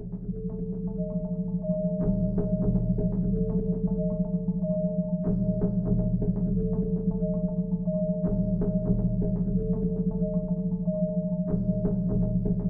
Slow, deep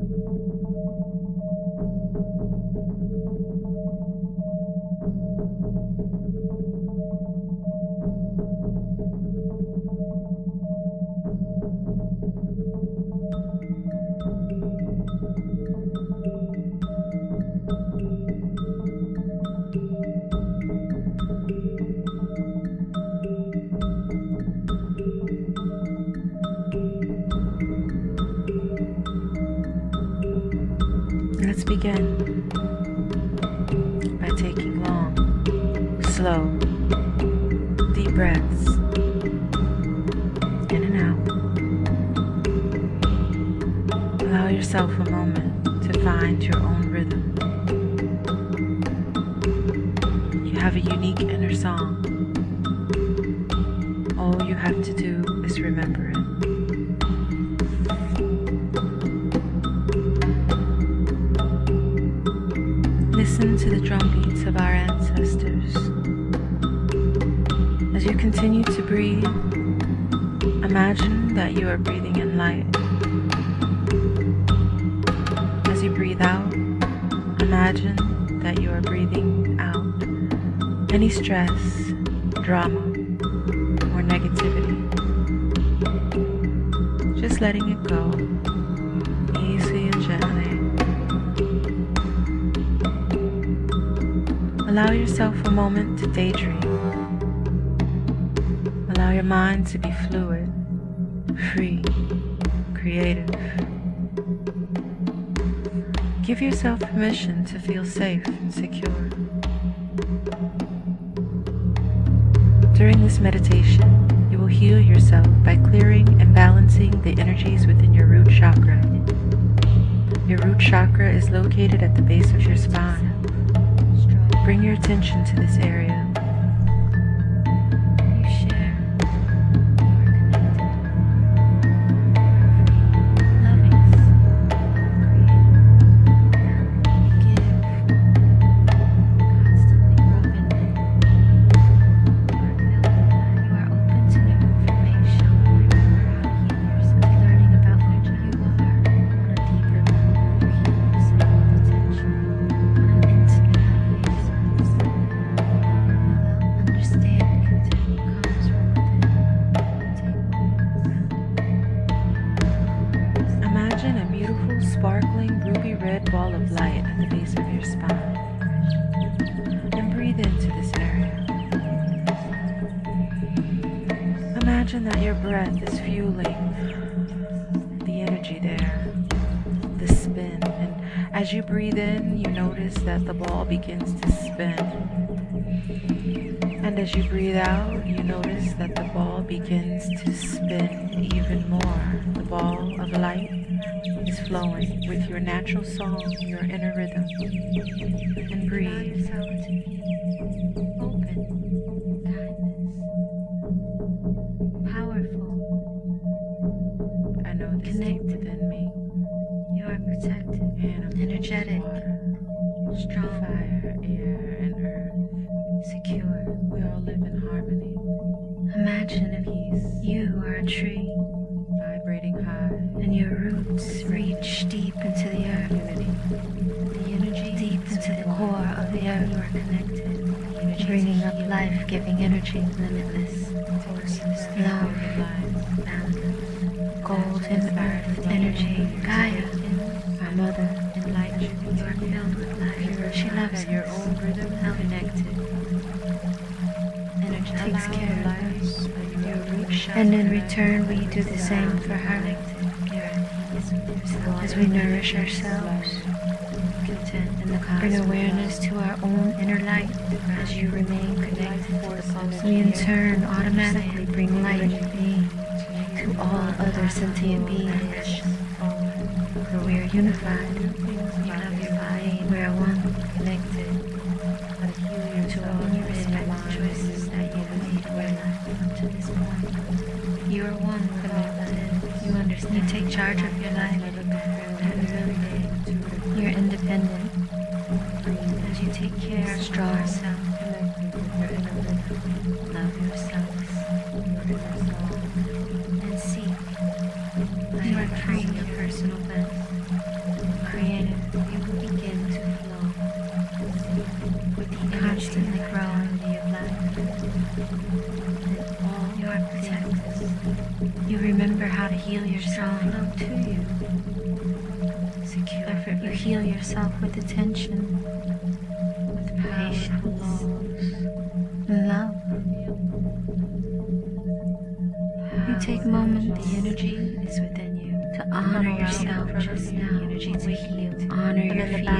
breaths in and out. Allow yourself a moment to find your own rhythm. You have a unique inner song. All you have to do is remember it. Listen to the drum beats of our ancestors. As you continue to breathe, imagine that you are breathing in light. As you breathe out, imagine that you are breathing out any stress, drama, or negativity. Just letting it go, easy and gently. Allow yourself a moment to daydream. Allow your mind to be fluid, free, creative. Give yourself permission to feel safe and secure. During this meditation, you will heal yourself by clearing and balancing the energies within your root chakra. Your root chakra is located at the base of your spine. Bring your attention to this area. Imagine that your breath is fueling the energy there, the spin. And as you breathe in, you notice that the ball begins to spin. And as you breathe out, you notice that the ball begins to spin even more. The ball of light is flowing with your natural song, your inner rhythm. And breathe. Energetic. water, strong, fire, air, and earth. secure. We all live in harmony, Imagine if peace, you are a tree vibrating high. and your roots reach deep into the earth. Unity. The energy deep into the core of the earth. You are connected, bringing up life-giving energy, limitless, love, boundless, golden earth energy, Gaia, our mother, enlightened. You are filled with life. She loves your own rhythm, connected. Energy takes care of us. that you are root And in return, we do the same for her. As we nourish ourselves, content bring awareness to our own inner light as you remain connected. We in turn automatically bring light to all other sentient beings. For we are unified. We magnify where one connected, but healing to all respect choices that you made were left to this point. You are one connected. You understand. You take charge of your life. You're independent. As you take care, strong yourself. Love yourself. You are protected. You remember how to heal yourself Love to you. Secure. You heal yourself with attention, with patience, love. You take moment. The energy is within you. To honor yourself just now. Energy to heal. Honor your feelings.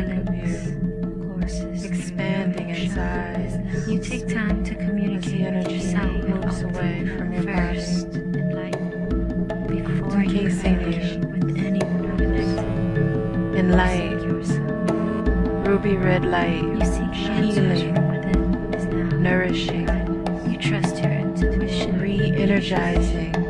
Be red light, healing, nourishing, re-energizing,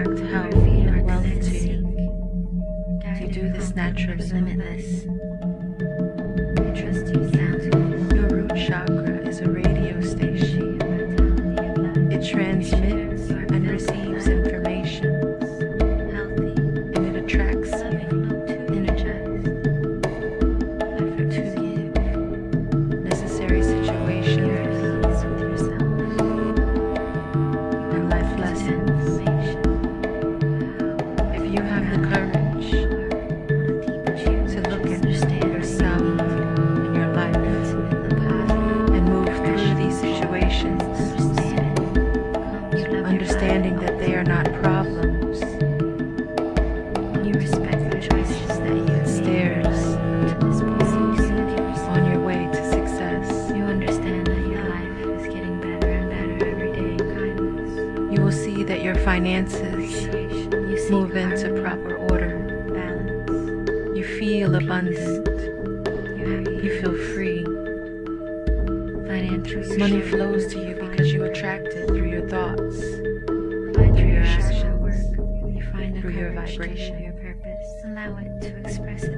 attract health and wealth to do this naturally. Limitless. emotions, understanding that they are not problems. You respect the choices that you stairs on your way to success. You understand that your life is getting better and better every day. You will see that your finances move into proper order. You feel abundant. Money flows to you because you attract it through your thoughts, through your actions, through your vibration. Allow it to express itself.